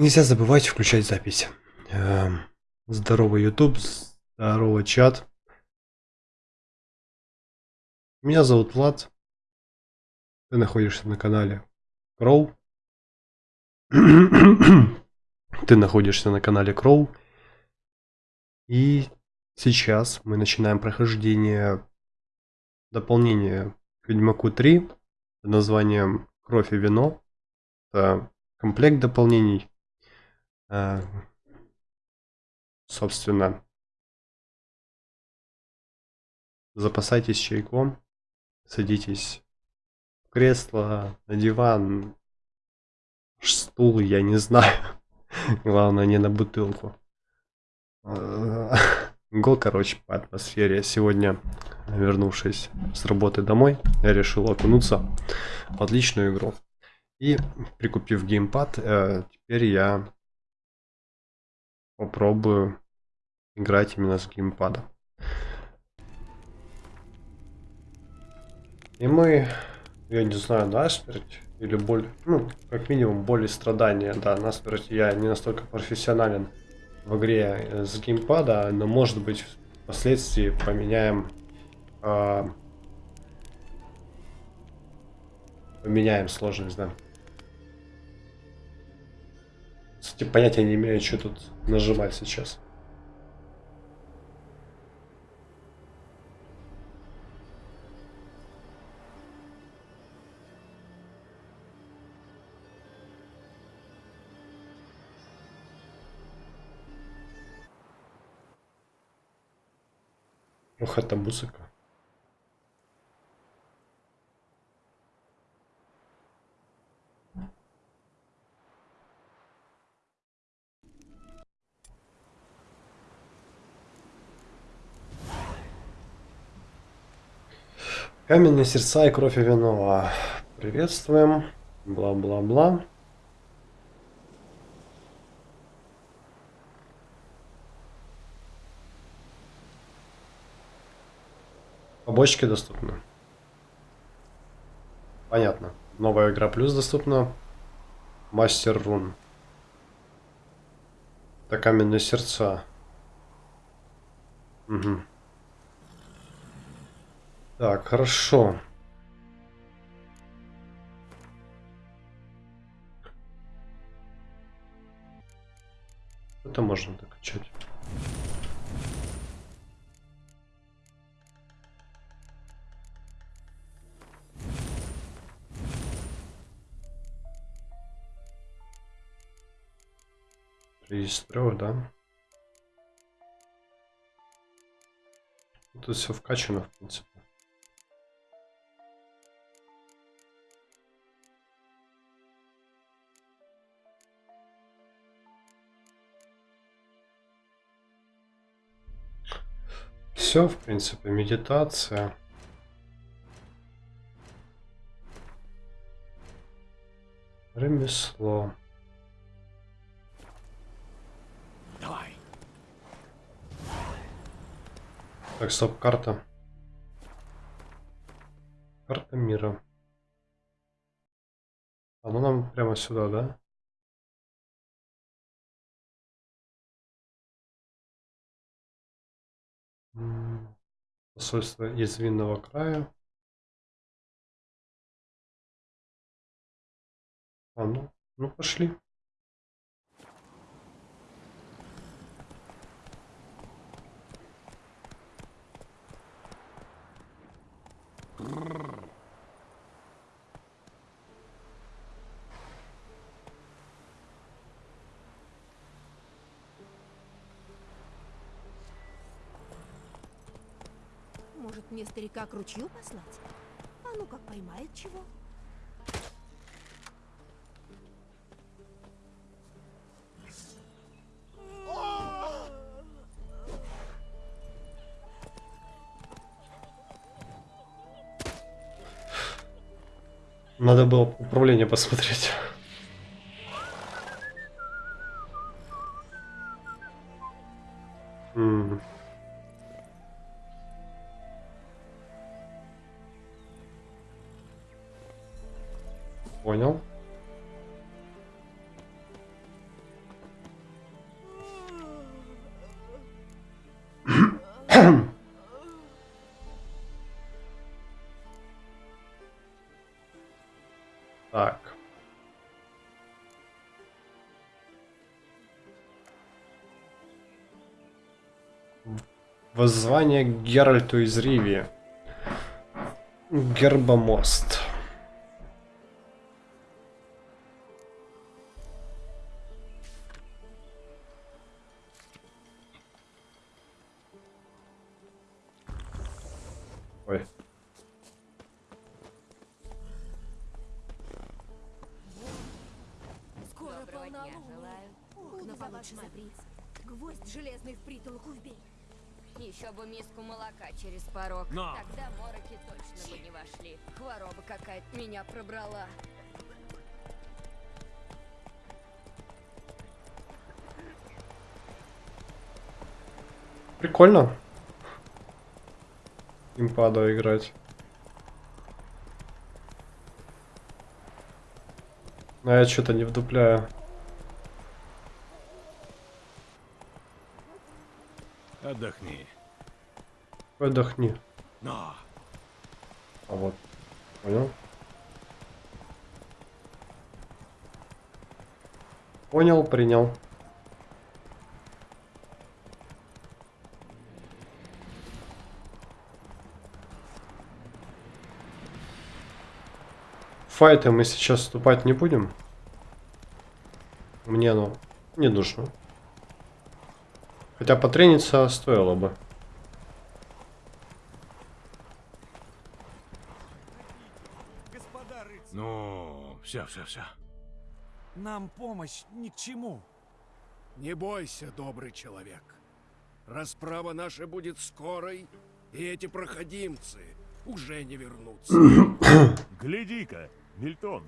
Нельзя забывать включать запись. Здорово, YouTube. Здорово, чат. Меня зовут Влад. Ты находишься на канале Кроу. Ты находишься на канале Кроу. И сейчас мы начинаем прохождение дополнения к Ведьмаку 3 под названием Кровь и вино. Это комплект дополнений. Э, собственно, запасайтесь чайком, садитесь в кресло, на диван, стул, я не знаю. Главное, не на бутылку. Го, короче, по атмосфере. Сегодня, вернувшись с работы домой, я решил окунуться в отличную игру. И прикупив геймпад, э, теперь я попробую играть именно с геймпада. И мы, я не знаю, насмерть или боль, ну, как минимум боль и страдания, да, насмерть я не настолько профессионален в игре с геймпада, но может быть впоследствии поменяем э, поменяем сложность, да. Кстати, понятия не имею, что тут нажимать сейчас. Ох, это Каменные сердца и кровь вино. Приветствуем. Бла-бла-бла. Побочки доступны. Понятно. Новая игра плюс доступна. Мастер рун. Это каменные сердца. Угу. Так, хорошо. Это можно докачать. Регистрировать, да? Тут все вкачано, в принципе. Все, в принципе, медитация. Ремесло. Давай. Так, стоп, карта. Карта мира. Оно нам прямо сюда, да? Посольство из винного края. А ну, ну пошли. Мне старика к ручью послать? А ну как поймает чего? Надо было управление посмотреть. Так. Воззвание Геральту из Ривии. Гербомост. Прикольно. Импадо играть. Но я что-то не вдупляю. Отдохни. Отдохни. Но. А вот. Понял? Понял, принял. Файты мы сейчас вступать не будем. Мне оно не нужно. Хотя потрениться стоило бы. Ну, все, все, все. нам помощь ни к чему. Не бойся, добрый человек. Расправа наша будет скорой, и эти проходимцы уже не вернутся. Гляди-ка, Мильтон.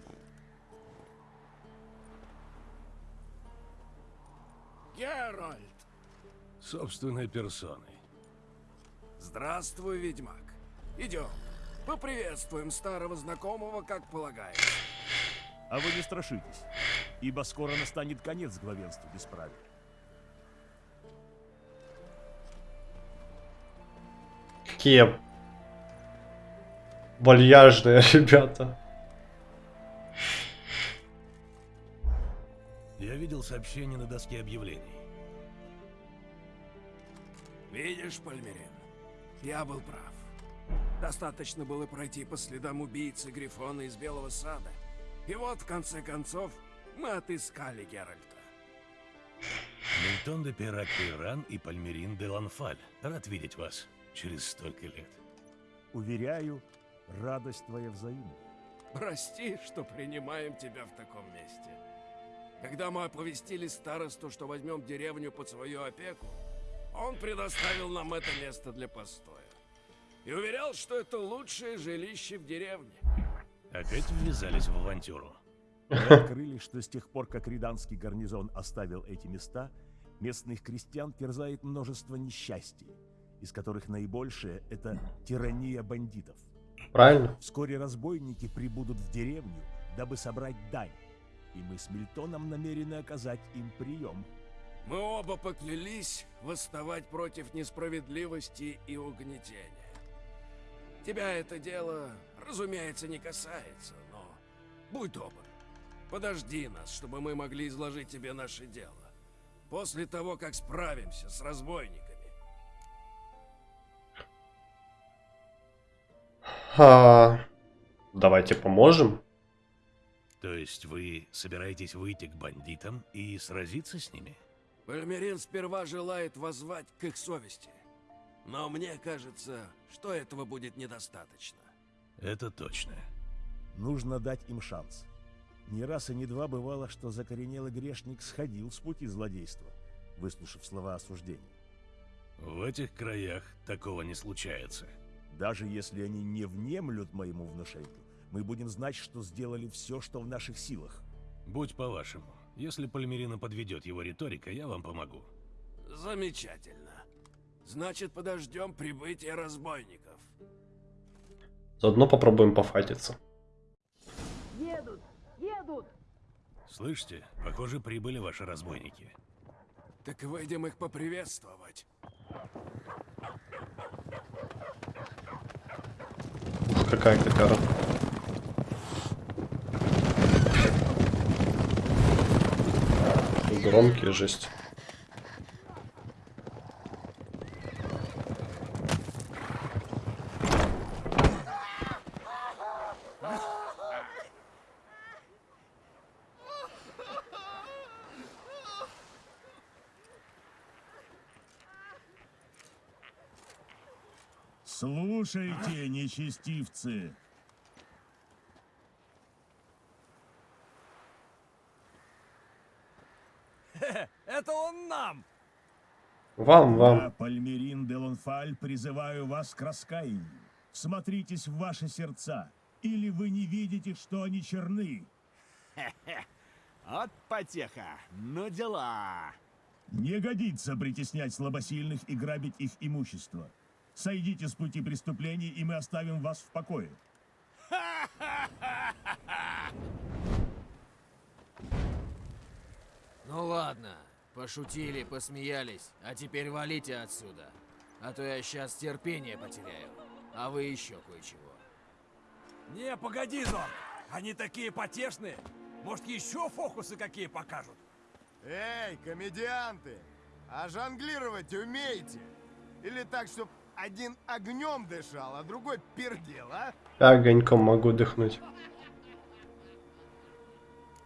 Геральт! Собственной персоной. Здравствуй, ведьмак. Идем. Поприветствуем старого знакомого, как полагается. А вы не страшитесь, ибо скоро настанет конец главенству бесправия. Какие вальяжные ребята. Я видел сообщение на доске объявлений. Видишь, Пальмерин, я был прав. Достаточно было пройти по следам убийцы Грифона из Белого Сада. И вот, в конце концов, мы отыскали Геральта. Мильтон де Пирак Пейран и Пальмерин де Ланфаль. Рад видеть вас через столько лет. Уверяю, радость твоя взаимна. Прости, что принимаем тебя в таком месте. Когда мы оповестили старосту, что возьмем деревню под свою опеку, он предоставил нам это место для постоя. И уверял, что это лучшее жилище в деревне. Опять ввязались в авантюру. Мы открыли, что с тех пор, как Риданский гарнизон оставил эти места, местных крестьян терзает множество несчастий, из которых наибольшее — это тирания бандитов. Правильно? Вскоре разбойники прибудут в деревню, дабы собрать дань, и мы с Мильтоном намерены оказать им прием. Мы оба поклялись восставать против несправедливости и угнетения. Тебя это дело, разумеется, не касается, но будь добр, подожди нас, чтобы мы могли изложить тебе наше дело. После того, как справимся с разбойниками. А, давайте поможем. То есть вы собираетесь выйти к бандитам и сразиться с ними? Пальмерин сперва желает воззвать к их совести. Но мне кажется, что этого будет недостаточно. Это точно. Нужно дать им шанс. Не раз и не два бывало, что закоренелый грешник сходил с пути злодейства, выслушав слова осуждения. В этих краях такого не случается. Даже если они не внемлют моему внушению, мы будем знать, что сделали все, что в наших силах. Будь по-вашему. Если Пальмерина подведет его риторика, я вам помогу. Замечательно. Значит, подождем прибытия разбойников. Заодно попробуем пофайтиться. Слышите? Похоже, прибыли ваши разбойники. Так выйдем их поприветствовать. Ух, какая котяра. Громкие жесть. Слушайте, нечестивцы. Это он нам! Вам, Я, вам. Пальмерин де Лонфаль, призываю вас к раскаянию. Смотритесь в ваши сердца, или вы не видите, что они черны. Вот потеха. Ну дела. Не годится притеснять слабосильных и грабить их имущество. Сойдите с пути преступлений, и мы оставим вас в покое. Ну ладно, пошутили, посмеялись, а теперь валите отсюда. А то я сейчас терпение потеряю. А вы еще кое-чего. Не, погоди, Зон! Они такие потешные! Может, еще фокусы какие покажут? Эй, комедианты! А жонглировать умеете? Или так, чтоб один огнем дышал, а другой пердел, а? Огоньком могу дыхнуть.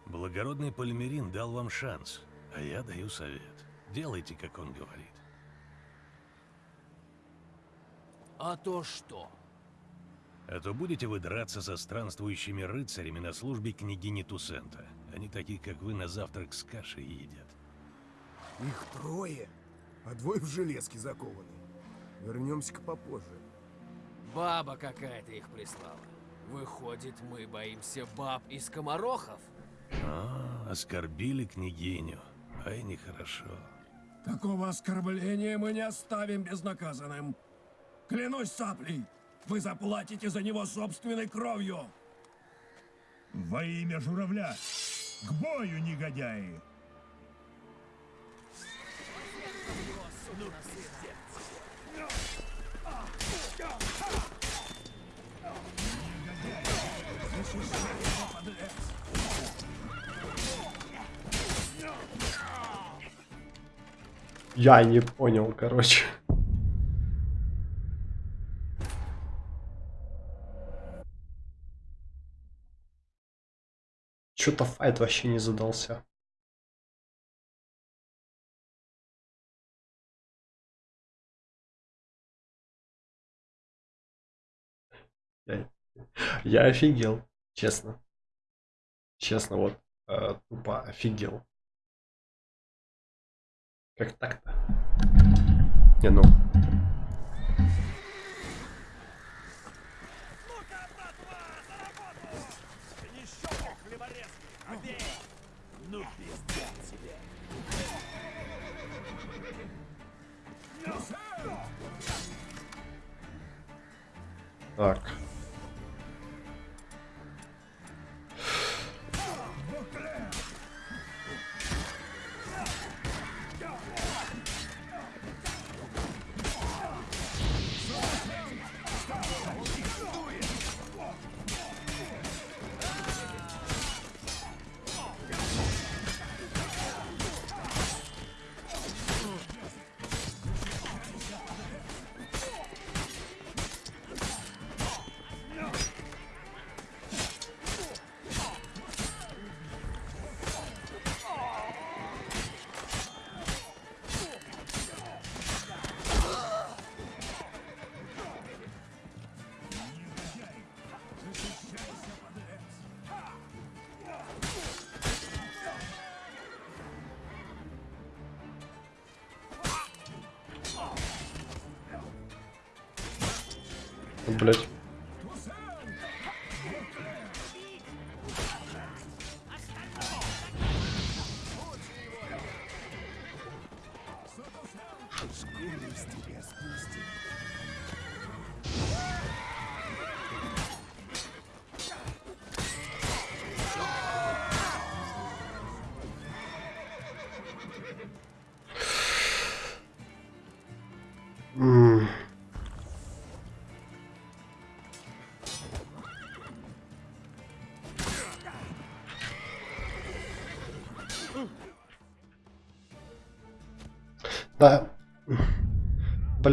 Благородный Пальмерин дал вам шанс, а я даю совет. Делайте, как он говорит. А то что? А то будете вы драться со странствующими рыцарями на службе княгини Тусента. Они такие, как вы, на завтрак с кашей едят. Их трое, а двое в железке закованы. Вернемся-ка попозже. Баба какая-то их прислала. Выходит, мы боимся баб и скоморохов? А, оскорбили княгиню. Ай, нехорошо. Такого оскорбления мы не оставим безнаказанным. Клянусь саплей, вы заплатите за него собственной кровью. Во имя журавля! К бою, негодяи! Я не понял, короче. Что-то файт вообще не задался. Я, офигел, честно. Честно, вот э, тупо офигел. Как так-то? Не, ну. Блять.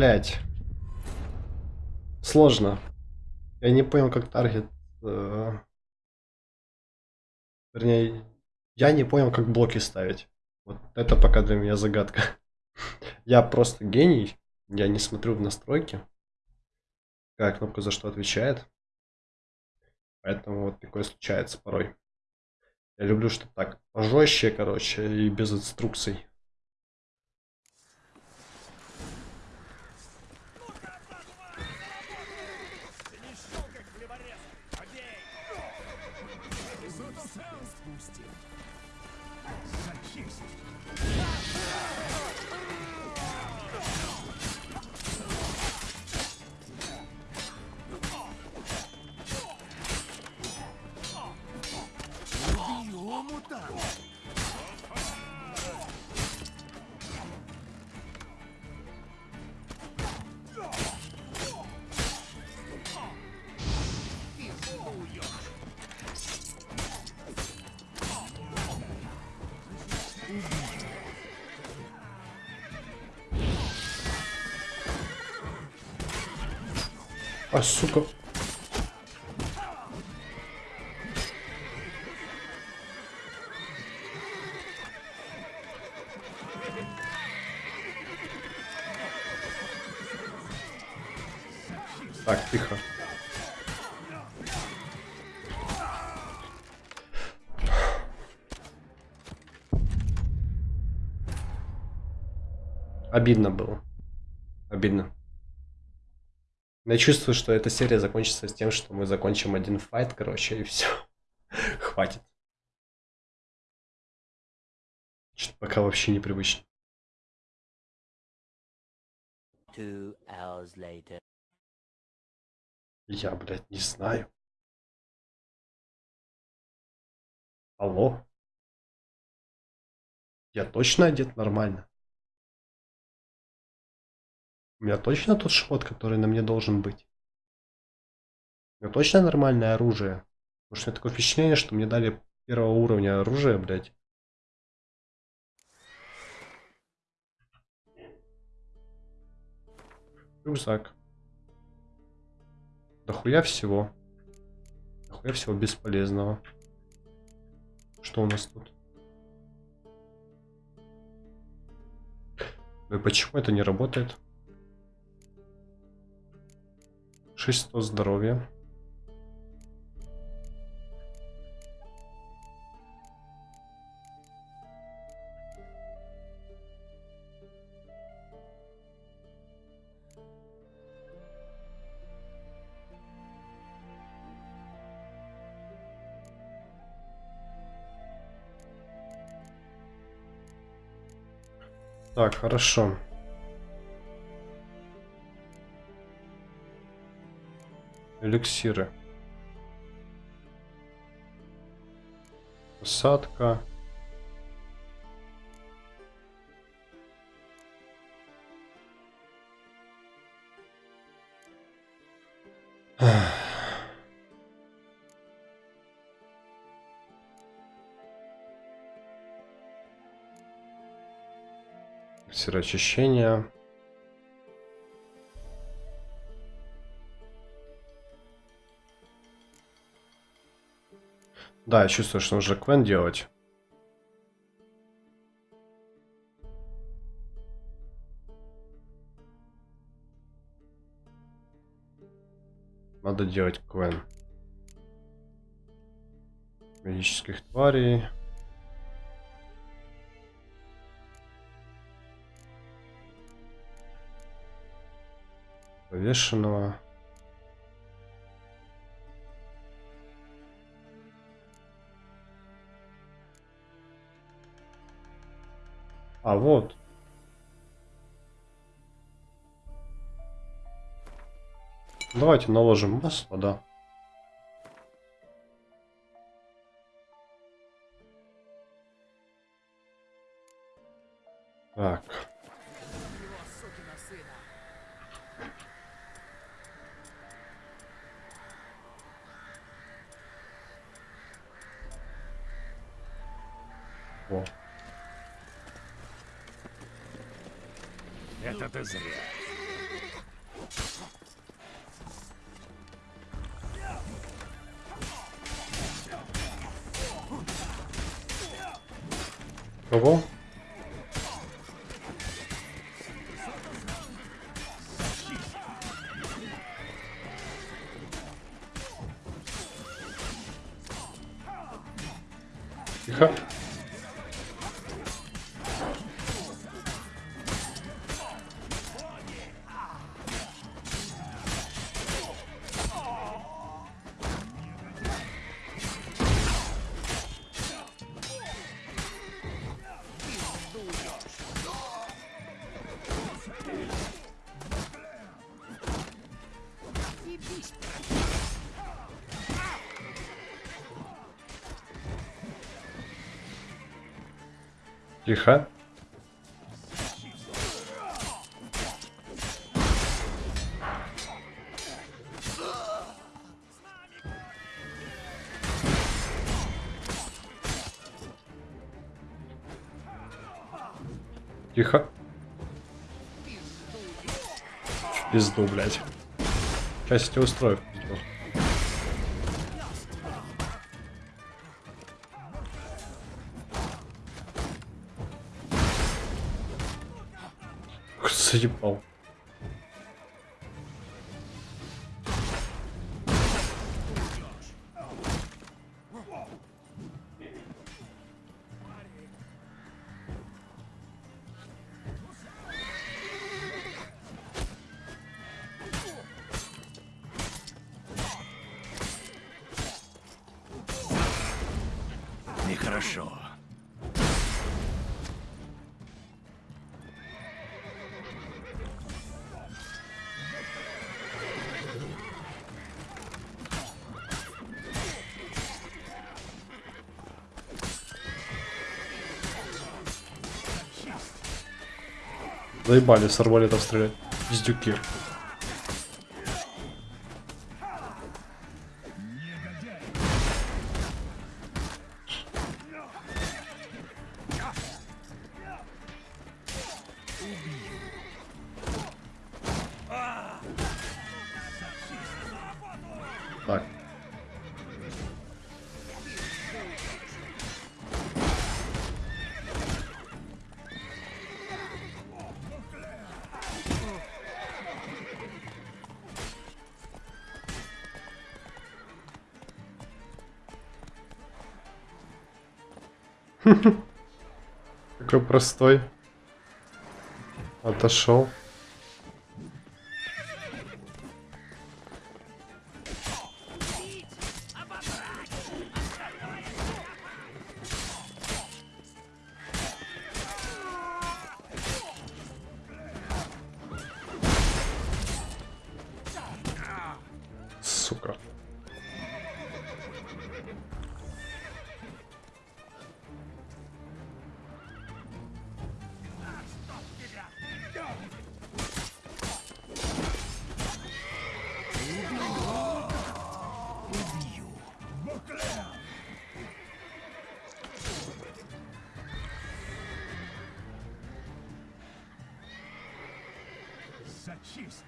Блять. Сложно. Я не понял, как таргет. э, Вернее, я не понял, как блоки ставить. Вот это пока для меня загадка. Я просто гений. Я не смотрю в настройки. Какая кнопка за что отвечает. Поэтому вот такое случается порой. Я люблю, что так пожестче, короче, и без инструкций. А, сука. Так, тихо. Обидно было. Обидно. Я чувствую, что эта серия закончится с тем, что мы закончим один файт, короче, и все. Хватит. Что-то пока вообще непривычно. Я, блядь, не знаю. Алло? Я точно одет нормально? У меня точно тот шмот, который на мне должен быть? У меня точно нормальное оружие? Потому что у меня такое впечатление, что мне дали первого уровня оружие, блядь. Рюкзак. Дохуя всего. Дохуя всего бесполезного. Что у нас тут? Ну и почему это не работает? 600 здоровья. Так, хорошо. Эликсиры. Посадка. Сыроочищение. Да, я чувствую, что нужно квен делать. Надо делать квен. Магических тварей. Повешенного. А вот. Давайте наложим масло, да. Тихо. Пизду, блядь. Сейчас я тебя устрою Заебал. Заебали с арбалетов стрелять. Пиздюки. Простой. Отошел. Сука. Честь!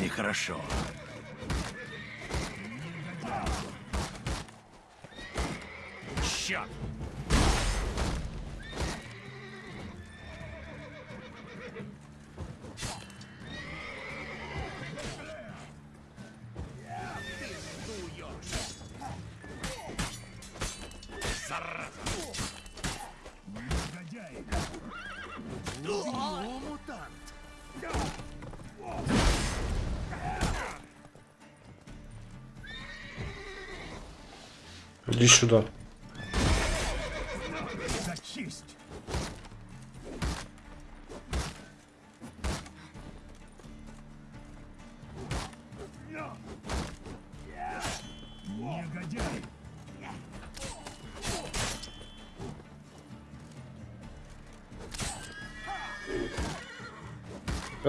Нехорошо. Черт! Иди сюда. За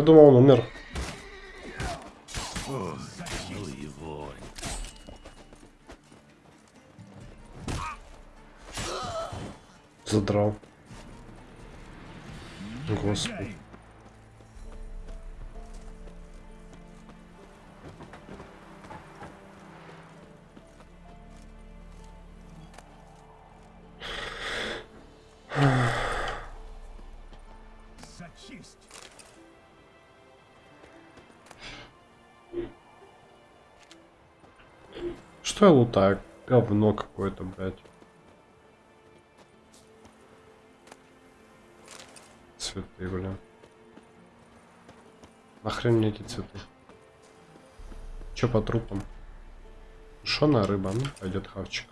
Думал, он умер. Задрал. Господи. За! Что я лутаю? Говно какое-то, блядь. Цветы, блин. Нахрен мне эти цветы? Чё по трупам? Тушеная рыба, ну пойдет хавчик.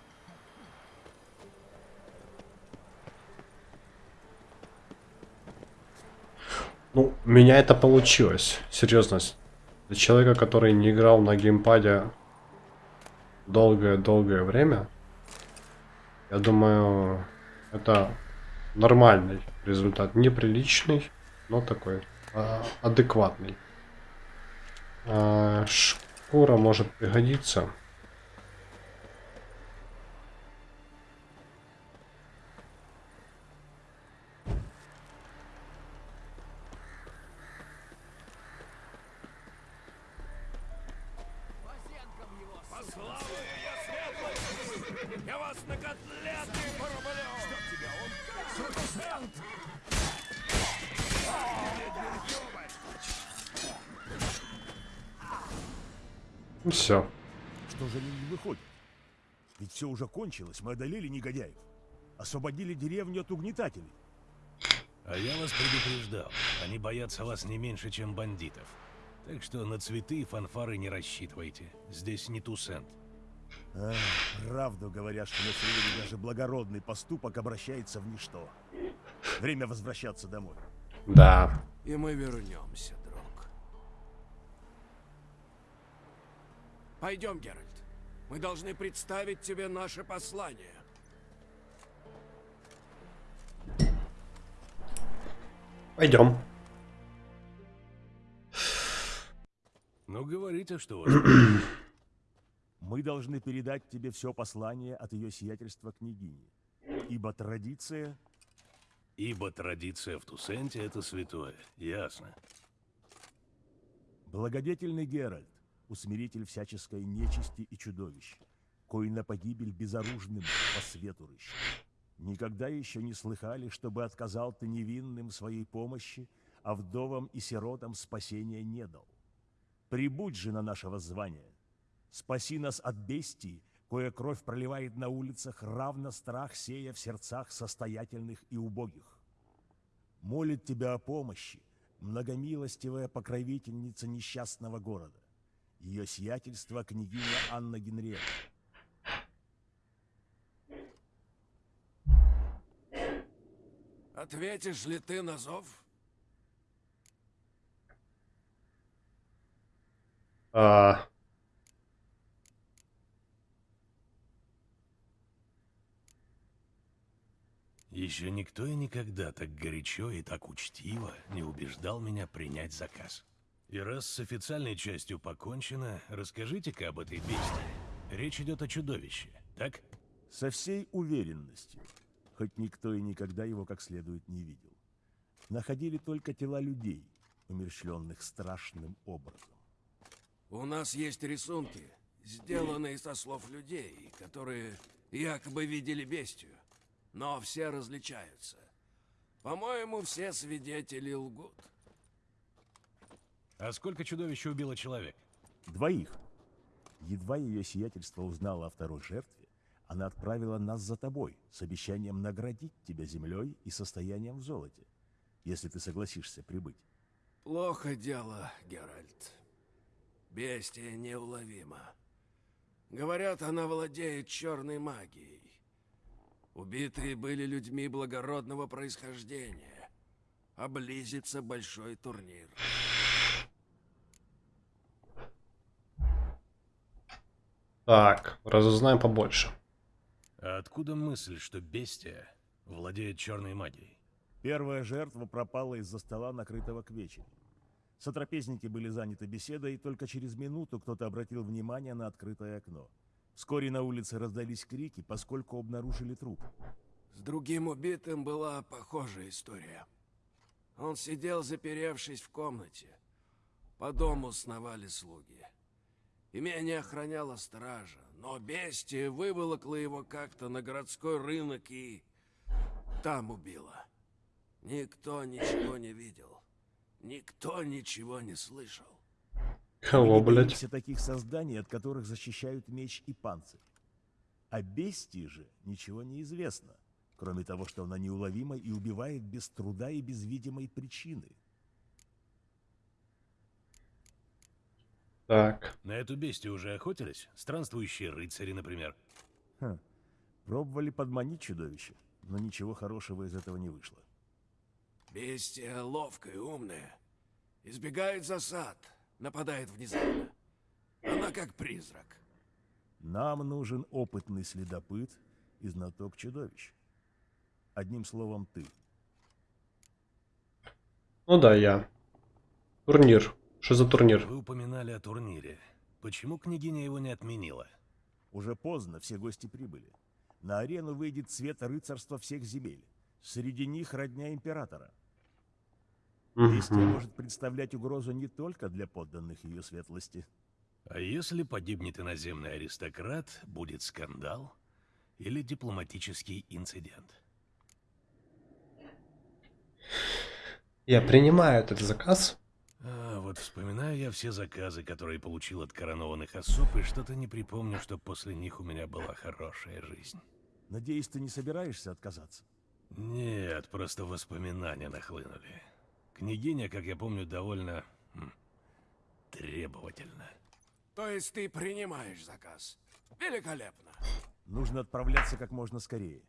Ну, у меня это получилось. Серьезно. Для человека, который не играл на геймпаде долгое-долгое время. Я думаю, это нормальный результат. Неприличный, но такой а, адекватный. А, шкура может пригодиться. Все. Что же они не выходят? Ведь все уже кончилось, мы одолели негодяев. Освободили деревню от угнетателей. А я вас предупреждал. Они боятся вас не меньше, чем бандитов. Так что на цветы и фанфары не рассчитывайте. Здесь не Тусент. А, правду говорят, что на севере даже благородный поступок обращается в ничто. Время возвращаться домой. Да. И мы вернемся, Пойдем, Геральт. Мы должны представить тебе наше послание. Пойдем. Ну, говорите, что. Мы должны передать тебе все послание от ее сиятельства княгини. Ибо традиция... Ибо традиция в Тусенте — это святое. Ясно. Благодетельный Геральт, усмиритель всяческой нечисти и чудовищ, кой на погибель безоружным по свету рыщет. Никогда еще не слыхали, чтобы отказал ты невинным своей помощи, а вдовам и сиротам спасения не дал. Прибудь же на наше воззвание. Спаси нас от бестии, кое кровь проливает на улицах, равно страх сея в сердцах состоятельных и убогих. Молит тебя о помощи, многомилостивая покровительница несчастного города. Ее сиятельство княгиня Анна Генриетта. Ответишь ли ты на зов? А, Еще никто и никогда так горячо и так учтиво не убеждал меня принять заказ. И раз с официальной частью покончено, расскажите-ка об этой бестии. Речь идет о чудовище, так? Со всей уверенностью, хоть никто и никогда его как следует не видел. Находили только тела людей, умерщвленных страшным образом. У нас есть рисунки, сделанные со слов людей, которые якобы видели бестию. Но все различаются. По-моему, все свидетели лгут. А сколько чудовищ убило человек? Двоих. Едва ее сиятельство узнало о второй жертве, она отправила нас за тобой с обещанием наградить тебя землей и состоянием в золоте, если ты согласишься прибыть. Плохо дело, Геральт. Бестия неуловима. Говорят, она владеет черной магией. Убитые были людьми благородного происхождения. А близится большой турнир. Так, разузнаем побольше. А откуда мысль, что бестия владеет черной магией? Первая жертва пропала из-за стола, накрытого к вечеру. Сотрапезники были заняты беседой, и только через минуту кто-то обратил внимание на открытое окно. Вскоре на улице раздались крики, поскольку обнаружили труп. С другим убитым была похожая история. Он сидел, заперевшись в комнате. По дому сновали слуги. Имение охраняла стража, но бестия выволокла его как-то на городской рынок и там убила. Никто ничего не видел. Никто ничего не слышал. Кого, блядь? боимся таких созданий, от которых защищают меч и панцирь. О бестии же ничего не известно, кроме того, что она неуловима и убивает без труда и без видимой причины. Так, На эту бестию уже охотились? Странствующие рыцари, например. Ха. Пробовали подманить чудовище, но ничего хорошего из этого не вышло. Бестия ловкая, умная. Избегает засад, нападает внезапно. Она как призрак. Нам нужен опытный следопыт и знаток чудовищ. Одним словом, ты. Ну да, я. Турнир. Что за турнир? Вы упоминали о турнире. Почему княгиня его не отменила? Уже поздно, все гости прибыли. На арену выйдет цвет рыцарства всех земель. Среди них родня императора. Действие может представлять угрозу не только для подданных ее светлости. А если погибнет иноземный аристократ, будет скандал или дипломатический инцидент? Я принимаю этот заказ. Вот вспоминаю я все заказы, которые получил от коронованных особ, и что-то не припомню, что после них у меня была хорошая жизнь. Надеюсь, ты не собираешься отказаться? Нет, просто воспоминания нахлынули. Княгиня, как я помню, довольно м, требовательна. То есть ты принимаешь заказ? Великолепно. Нужно отправляться как можно скорее.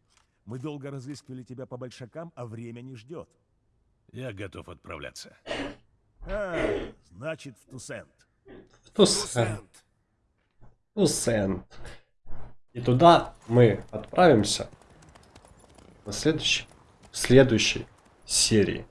Мы долго разыскивали тебя по большакам, а время не ждет. Я готов отправляться. А, значит, в Тусент. В Туссен. Усент. Туссен. И туда мы отправимся на следующей, в следующей серии.